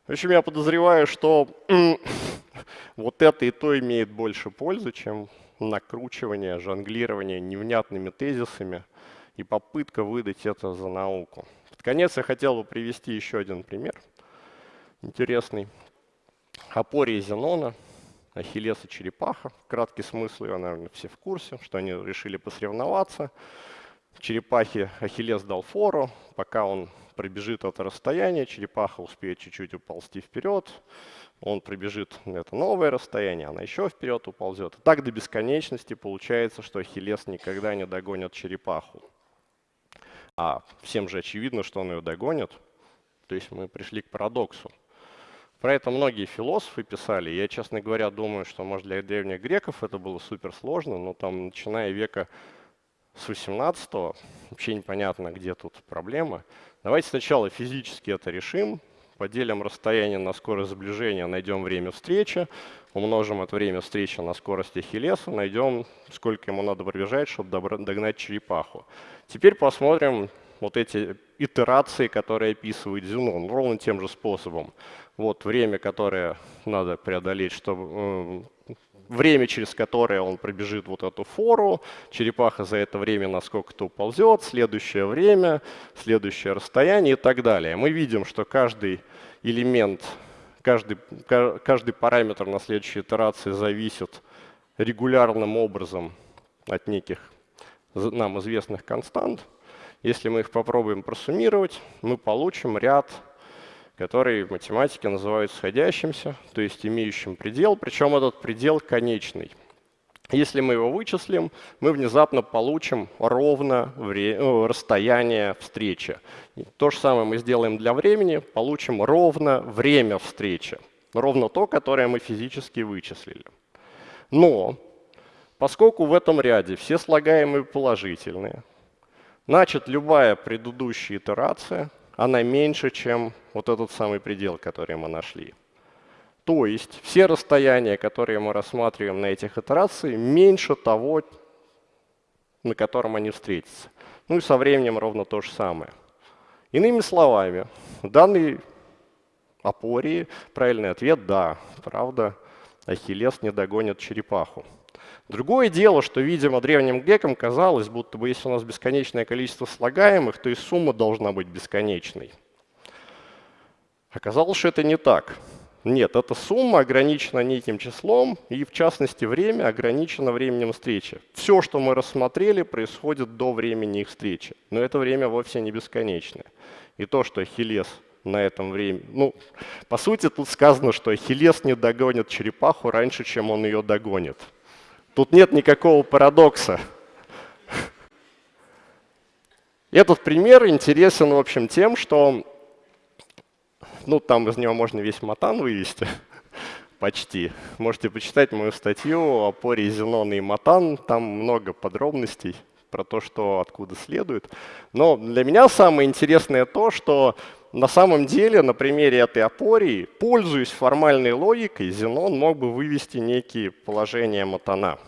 В общем, я подозреваю, что [laughs] вот это и то имеет больше пользы, чем накручивание, жонглирование невнятными тезисами и попытка выдать это за науку. Под конец я хотел бы привести еще один пример интересный. Апория Зенона, Ахиллес и черепаха. Краткий смысл его, наверное, все в курсе, что они решили посоревноваться черепахе Ахиллес дал фору, пока он пробежит это расстояние, черепаха успеет чуть-чуть уползти вперед, он пробежит это новое расстояние, она еще вперед уползет. Так до бесконечности получается, что Ахиллес никогда не догонит черепаху. А всем же очевидно, что он ее догонит. То есть мы пришли к парадоксу. Про это многие философы писали. Я, честно говоря, думаю, что, может, для древних греков это было суперсложно, но там, начиная века с 18 вообще непонятно, где тут проблема. Давайте сначала физически это решим, поделим расстояние на скорость сближения, найдем время встречи, умножим это время встречи на скорость Ахиллеса, найдем, сколько ему надо пробежать, чтобы догнать черепаху. Теперь посмотрим вот эти итерации, которые описывает Зенон, ровно тем же способом. Вот время, которое надо преодолеть, чтобы э, время, через которое он пробежит вот эту фору, черепаха за это время насколько-то уползет, следующее время, следующее расстояние и так далее. Мы видим, что каждый элемент, каждый, каждый параметр на следующей итерации зависит регулярным образом от неких нам известных констант. Если мы их попробуем просуммировать, мы получим ряд который в математике называют сходящимся, то есть имеющим предел, причем этот предел конечный. Если мы его вычислим, мы внезапно получим ровно э, расстояние встречи. То же самое мы сделаем для времени, получим ровно время встречи. Ровно то, которое мы физически вычислили. Но, поскольку в этом ряде все слагаемые положительные, значит любая предыдущая итерация она меньше, чем вот этот самый предел, который мы нашли. То есть все расстояния, которые мы рассматриваем на этих итерациях, меньше того, на котором они встретятся. Ну и со временем ровно то же самое. Иными словами, в данной апории правильный ответ – да, правда, Ахиллес не догонит черепаху. Другое дело, что, видимо, древним грекам казалось, будто бы если у нас бесконечное количество слагаемых, то и сумма должна быть бесконечной. Оказалось, что это не так. Нет, эта сумма ограничена неким числом, и в частности время ограничено временем встречи. Все, что мы рассмотрели, происходит до времени их встречи. Но это время вовсе не бесконечное. И то, что Ахиллес на этом времени. Ну, по сути, тут сказано, что Ахиллес не догонит черепаху раньше, чем он ее догонит. Тут нет никакого парадокса. Этот пример интересен, в общем, тем, что ну, там из него можно весь матан вывести, почти. Можете почитать мою статью о поре Зенона и матан, там много подробностей про то, что откуда следует. Но для меня самое интересное то, что на самом деле на примере этой опории, пользуясь формальной логикой, Зенон мог бы вывести некие положения матана.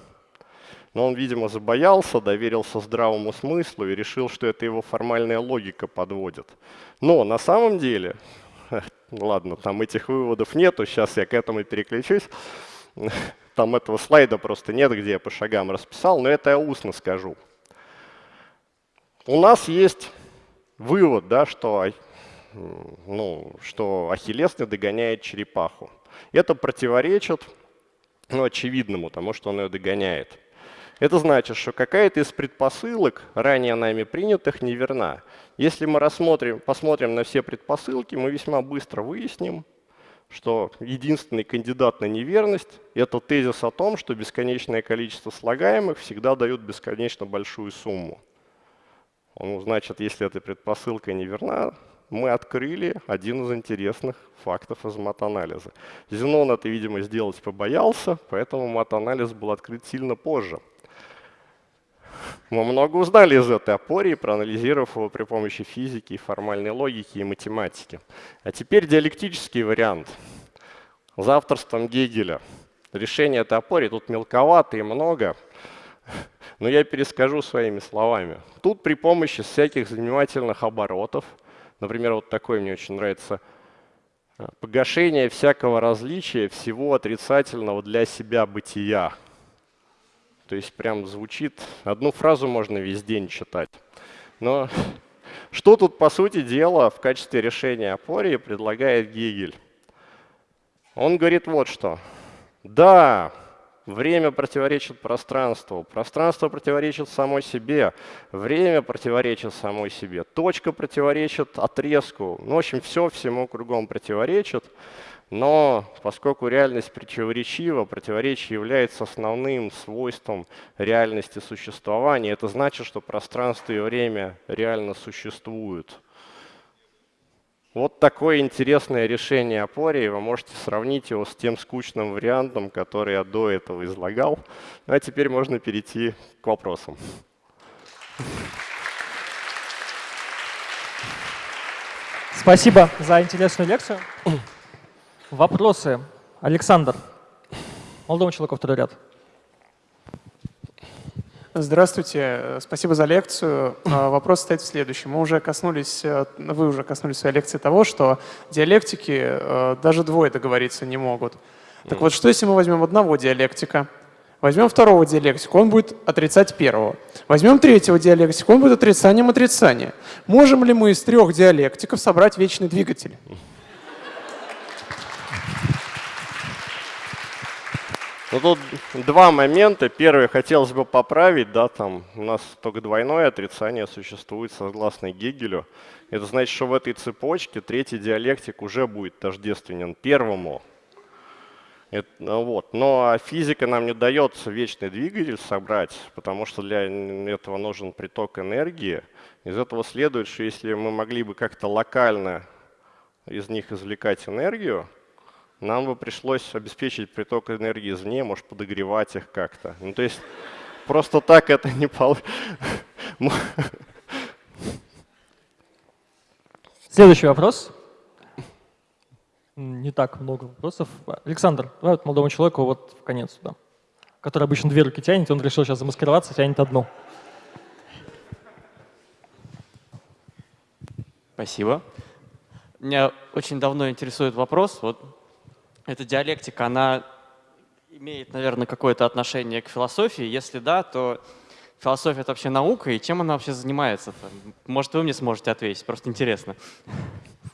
Но он, видимо, забоялся, доверился здравому смыслу и решил, что это его формальная логика подводит. Но на самом деле, [laughs] ладно, там этих выводов нету, сейчас я к этому переключусь. [laughs] Там этого слайда просто нет, где я по шагам расписал, но это я устно скажу. У нас есть вывод, да, что, ну, что Ахиллес не догоняет черепаху. Это противоречит ну, очевидному тому, что он ее догоняет. Это значит, что какая-то из предпосылок, ранее нами принятых, неверна. Если мы рассмотрим, посмотрим на все предпосылки, мы весьма быстро выясним, что единственный кандидат на неверность – это тезис о том, что бесконечное количество слагаемых всегда дают бесконечно большую сумму. Ну, значит, если эта предпосылка неверна, мы открыли один из интересных фактов из матанализа. Зенон это, видимо, сделать побоялся, поэтому матанализ был открыт сильно позже – мы много узнали из этой апории, проанализировав его при помощи физики, формальной логики и математики. А теперь диалектический вариант. За авторством Гегеля. Решение этой апории тут мелковато и много, но я перескажу своими словами. Тут при помощи всяких занимательных оборотов, например, вот такой мне очень нравится, погашение всякого различия всего отрицательного для себя бытия – то есть прям звучит, одну фразу можно весь день читать. Но [laughs] что тут, по сути дела, в качестве решения апории предлагает Гегель? Он говорит вот что. Да, время противоречит пространству, пространство противоречит самой себе, время противоречит самой себе, точка противоречит отрезку. Ну, в общем, все всему кругом противоречит. Но поскольку реальность противоречива, противоречие является основным свойством реальности существования, это значит, что пространство и время реально существуют. Вот такое интересное решение апории. Вы можете сравнить его с тем скучным вариантом, который я до этого излагал. Ну, а теперь можно перейти к вопросам. Спасибо за интересную лекцию. Вопросы. Александр. Молодому человеку второй ряд. Здравствуйте, спасибо за лекцию. А, вопрос стоит в следующем. Мы уже коснулись, э, вы уже коснулись в своей лекции того, что диалектики э, даже двое договориться не могут. Так вот, что если мы возьмем одного диалектика, возьмем второго диалектика, он будет отрицать первого. Возьмем третьего диалектика, он будет отрицанием отрицания. Можем ли мы из трех диалектиков собрать вечный двигатель? Ну, тут два момента. Первый хотелось бы поправить, да, там у нас только двойное отрицание существует согласно Гегелю. Это значит, что в этой цепочке третий диалектик уже будет тождественен первому. Это, ну вот. Но а физика нам не дает вечный двигатель собрать, потому что для этого нужен приток энергии. Из этого следует, что если мы могли бы как-то локально из них извлекать энергию, нам бы пришлось обеспечить приток энергии извне, может, подогревать их как-то. Ну, то есть просто так это не получится. Следующий вопрос. Не так много вопросов. Александр, давай вот молодому человеку вот в конец сюда, который обычно две руки тянет, он решил сейчас замаскироваться, тянет одну. Спасибо. Меня очень давно интересует вопрос. Вот эта диалектика, она имеет, наверное, какое-то отношение к философии? Если да, то философия — это вообще наука, и чем она вообще занимается? -то? Может, вы мне сможете ответить, просто интересно.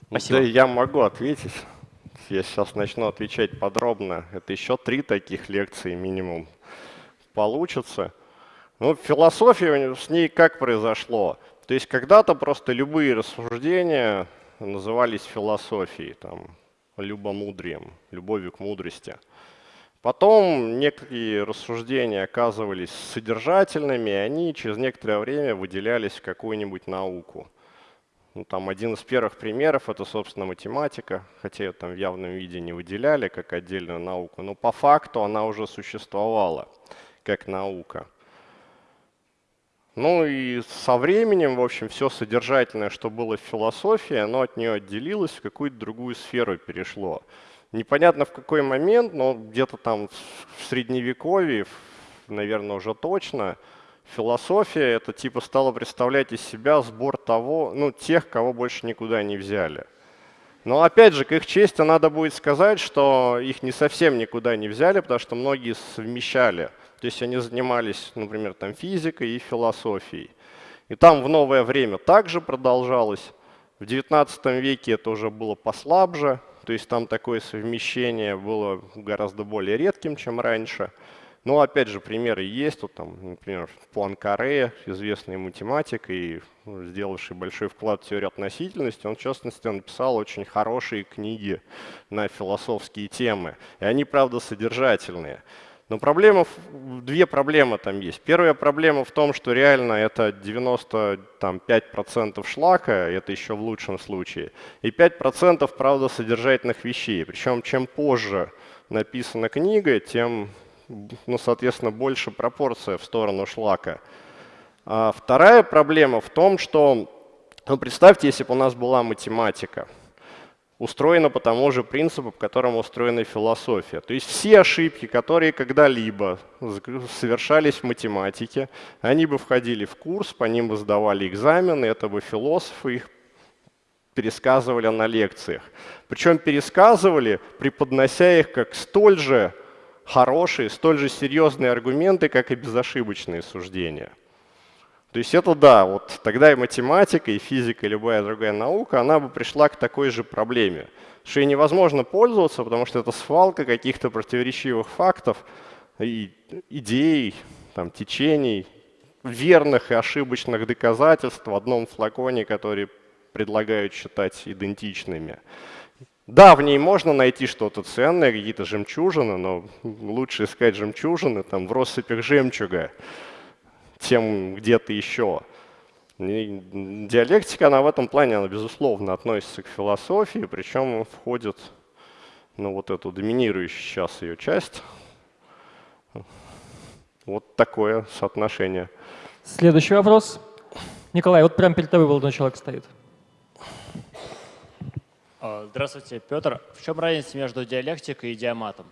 Спасибо. Да, я могу ответить. Я сейчас начну отвечать подробно. Это еще три таких лекции минимум получится. Ну, философия с ней как произошло? То есть когда-то просто любые рассуждения назывались философией, там, любомудрием, любовью к мудрости. Потом некие рассуждения оказывались содержательными, и они через некоторое время выделялись в какую-нибудь науку. Ну, там один из первых примеров — это, собственно, математика, хотя ее там в явном виде не выделяли как отдельную науку, но по факту она уже существовала как наука. Ну и со временем, в общем, все содержательное, что было в философии, оно от нее отделилось, в какую-то другую сферу перешло. Непонятно в какой момент, но где-то там в средневековье, наверное, уже точно, философия это типа стала представлять из себя сбор того, ну, тех, кого больше никуда не взяли. Но опять же, к их чести надо будет сказать, что их не совсем никуда не взяли, потому что многие совмещали. То есть они занимались, например, там физикой и философией. И там в новое время также продолжалось. В XIX веке это уже было послабже, то есть там такое совмещение было гораздо более редким, чем раньше. Но опять же, примеры есть. Вот там, например, Пуанкаре, известный математик и ну, сделавший большой вклад в теорию относительности, он, в частности, написал очень хорошие книги на философские темы. И они, правда, содержательные. Но проблема, две проблемы там есть. Первая проблема в том, что реально это 95% шлака, это еще в лучшем случае, и 5% правда содержательных вещей. Причем чем позже написана книга, тем, ну, соответственно, больше пропорция в сторону шлака. А вторая проблема в том, что, ну, представьте, если бы у нас была математика – устроена по тому же принципу, по которому устроена философия. То есть все ошибки, которые когда-либо совершались в математике, они бы входили в курс, по ним бы сдавали экзамены, это бы философы их пересказывали на лекциях. Причем пересказывали, преподнося их как столь же хорошие, столь же серьезные аргументы, как и безошибочные суждения. То есть это да, вот тогда и математика, и физика, и любая другая наука, она бы пришла к такой же проблеме, что ей невозможно пользоваться, потому что это свалка каких-то противоречивых фактов, и идей, там, течений, верных и ошибочных доказательств в одном флаконе, которые предлагают считать идентичными. Да, в ней можно найти что-то ценное, какие-то жемчужины, но лучше искать жемчужины там, в россыпях жемчуга, чем где-то еще. И диалектика, она в этом плане, она, безусловно, относится к философии, причем входит ну, вот эту доминирующую сейчас ее часть. Вот такое соотношение. Следующий вопрос. Николай, вот прямо перед тобой молодой человек стоит. А, здравствуйте, Петр. В чем разница между диалектикой и диаматом?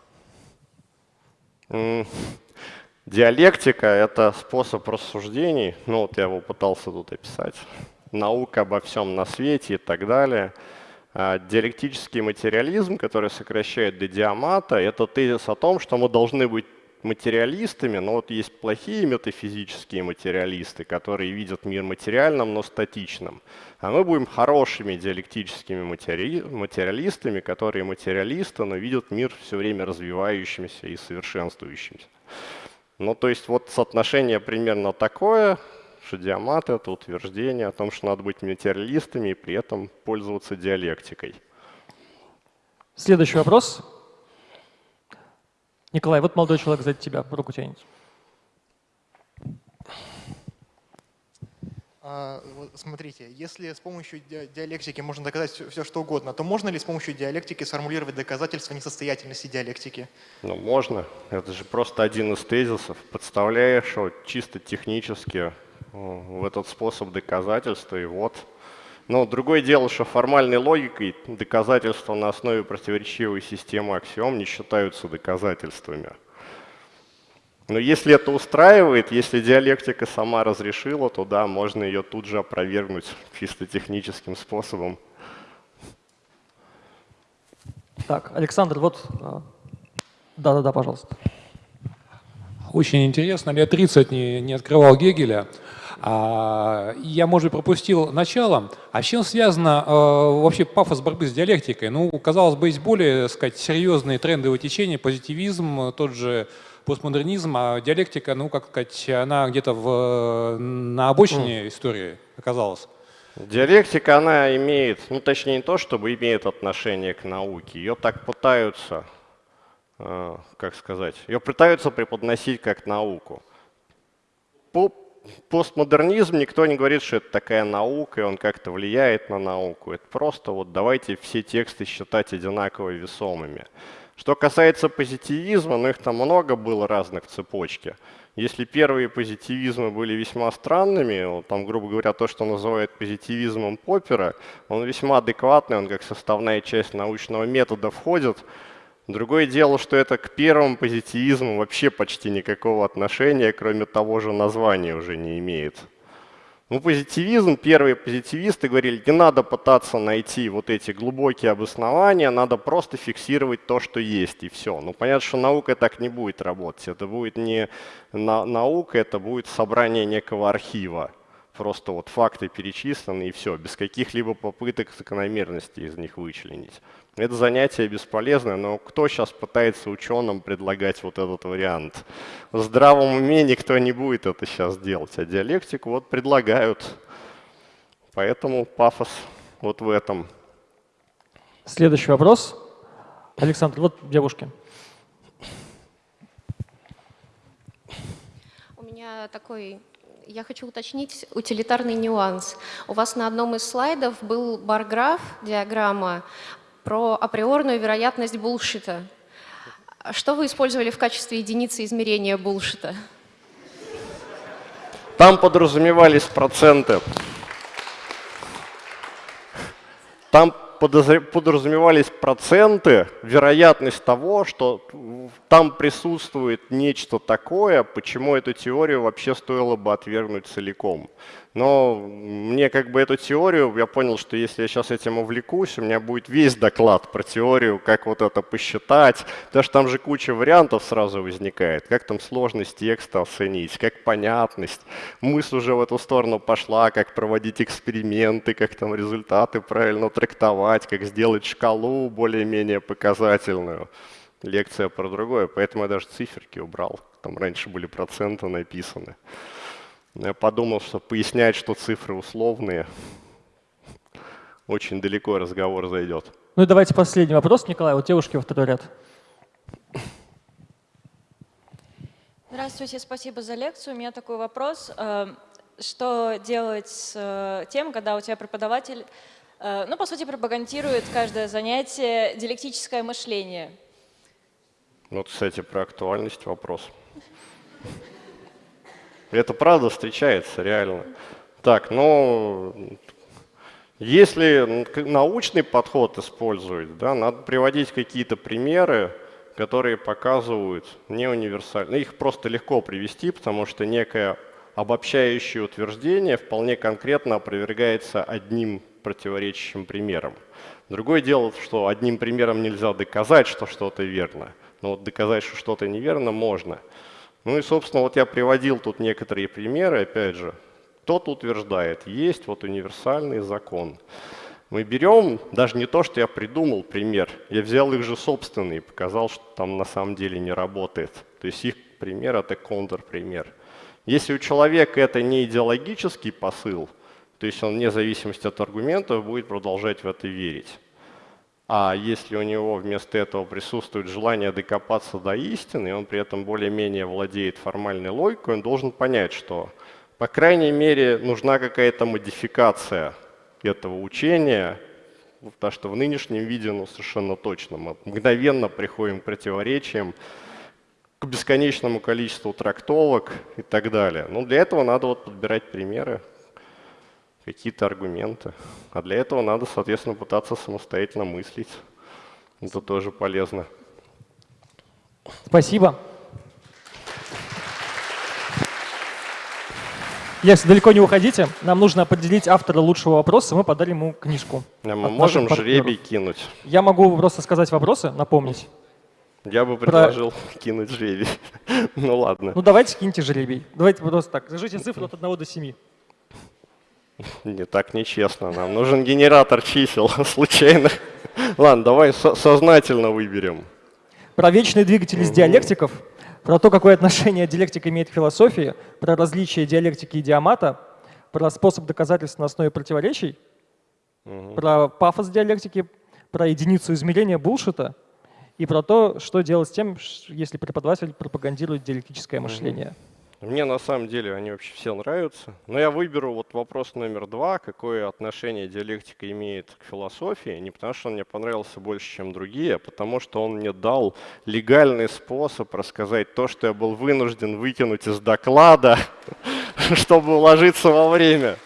Диалектика — это способ рассуждений, ну вот я его пытался тут описать, наука обо всем на свете и так далее. А диалектический материализм, который сокращает до диамата, это тезис о том, что мы должны быть материалистами, но вот есть плохие метафизические материалисты, которые видят мир материальным, но статичным. А мы будем хорошими диалектическими матери... материалистами, которые материалисты, но видят мир все время развивающимся и совершенствующимся. Ну, то есть вот соотношение примерно такое, что диамат — это утверждение о том, что надо быть материалистами и при этом пользоваться диалектикой. Следующий вопрос. Николай, вот молодой человек сзади тебя, руку тянет. Смотрите, если с помощью диалектики можно доказать все, что угодно, то можно ли с помощью диалектики сформулировать доказательства несостоятельности диалектики? Ну, можно. Это же просто один из тезисов. Подставляешь вот, чисто технически в этот способ доказательства, и вот. Но другое дело, что формальной логикой доказательства на основе противоречивой системы аксиом не считаются доказательствами. Но если это устраивает, если диалектика сама разрешила, то да, можно ее тут же опровергнуть чисто техническим способом. Так, Александр, вот... А, да-да-да, пожалуйста. Очень интересно. Лет 30 не, не открывал Гегеля. А, я, может быть, пропустил начало. А с чем связано э, вообще пафос борьбы с диалектикой? Ну, казалось бы, есть более, сказать, серьезные трендовые течения, позитивизм, тот же постмодернизм, а диалектика, ну, как сказать, она где-то в, на обочине mm. истории оказалась. Диалектика, она имеет, ну точнее не то, чтобы имеет отношение к науке. Ее так пытаются, э, как сказать, ее пытаются преподносить как науку. По постмодернизм никто не говорит, что это такая наука, и он как-то влияет на науку. Это просто вот давайте все тексты считать одинаково весомыми. Что касается позитивизма, ну их там много было разных в цепочке. Если первые позитивизмы были весьма странными, там, грубо говоря, то, что называют позитивизмом Поппера, он весьма адекватный, он как составная часть научного метода входит. Другое дело, что это к первому позитивизму вообще почти никакого отношения, кроме того же названия уже не имеет. Ну, позитивизм, первые позитивисты говорили, не надо пытаться найти вот эти глубокие обоснования, надо просто фиксировать то, что есть, и все. Ну, понятно, что наука так не будет работать. Это будет не на наука, это будет собрание некого архива. Просто вот факты перечислены, и все, без каких-либо попыток закономерности из них вычленить. Это занятие бесполезное, но кто сейчас пытается ученым предлагать вот этот вариант? В здравом уме никто не будет это сейчас делать, а диалектику вот предлагают. Поэтому пафос вот в этом. Следующий вопрос. Александр, вот девушки. У меня такой я хочу уточнить утилитарный нюанс. У вас на одном из слайдов был барграф, диаграмма, про априорную вероятность булшита. Что вы использовали в качестве единицы измерения булшита? Там подразумевались проценты. Там подразумевались проценты, вероятность того, что там присутствует нечто такое, почему эту теорию вообще стоило бы отвергнуть целиком. Но мне как бы эту теорию, я понял, что если я сейчас этим увлекусь, у меня будет весь доклад про теорию, как вот это посчитать, потому что там же куча вариантов сразу возникает, как там сложность текста оценить, как понятность. Мысль уже в эту сторону пошла, как проводить эксперименты, как там результаты правильно трактовать, как сделать шкалу более-менее показательную. Лекция про другое, поэтому я даже циферки убрал, там раньше были проценты написаны. Я подумал, что пояснять, что цифры условные, очень далеко разговор зайдет. Ну и давайте последний вопрос, Николай, вот девушки во второй ряд. Здравствуйте, спасибо за лекцию. У меня такой вопрос. Э, что делать с э, тем, когда у тебя преподаватель, э, ну, по сути, пропагандирует каждое занятие диалектическое мышление? Вот, кстати, про актуальность вопрос. Это правда встречается реально. Так, ну, если научный подход использовать, да, надо приводить какие-то примеры, которые показывают не универсально. Их просто легко привести, потому что некое обобщающее утверждение вполне конкретно опровергается одним противоречащим примером. Другое дело, что одним примером нельзя доказать, что что-то верно, но вот доказать, что что-то неверно, можно. Ну и, собственно, вот я приводил тут некоторые примеры, опять же. Тот утверждает, есть вот универсальный закон. Мы берем даже не то, что я придумал пример, я взял их же собственные показал, что там на самом деле не работает. То есть их пример – это контрпример. Если у человека это не идеологический посыл, то есть он вне зависимости от аргументов будет продолжать в это верить. А если у него вместо этого присутствует желание докопаться до истины, и он при этом более-менее владеет формальной логикой, он должен понять, что, по крайней мере, нужна какая-то модификация этого учения, потому что в нынешнем виде ну, совершенно точно мы мгновенно приходим к противоречиям, к бесконечному количеству трактовок и так далее. Но для этого надо вот подбирать примеры, какие-то аргументы. А для этого надо, соответственно, пытаться самостоятельно мыслить. Это тоже полезно. Спасибо. Если далеко не уходите, нам нужно определить автора лучшего вопроса, мы подарим ему книжку. А мы можем жребий кинуть. Я могу просто сказать вопросы, напомнить. Я бы предложил Про... [laughs] кинуть жребий. [laughs] ну ладно. Ну давайте киньте жребий. Давайте просто так. Скажите цифру от 1 до 7. Не так нечестно. Нам нужен генератор чисел [laughs] случайных. Ладно, давай со сознательно выберем. Про вечные двигатели из диалектиков, про то, какое отношение диалектика имеет к философии, про различия диалектики и диамата, про способ доказательств на основе противоречий, про пафос диалектики, про единицу измерения булшита и про то, что делать с тем, если преподаватель пропагандирует диалектическое мышление. Мне на самом деле они вообще все нравятся. Но я выберу вот вопрос номер два, какое отношение диалектика имеет к философии. Не потому, что он мне понравился больше, чем другие, а потому что он мне дал легальный способ рассказать то, что я был вынужден выкинуть из доклада, [laughs] чтобы уложиться во время.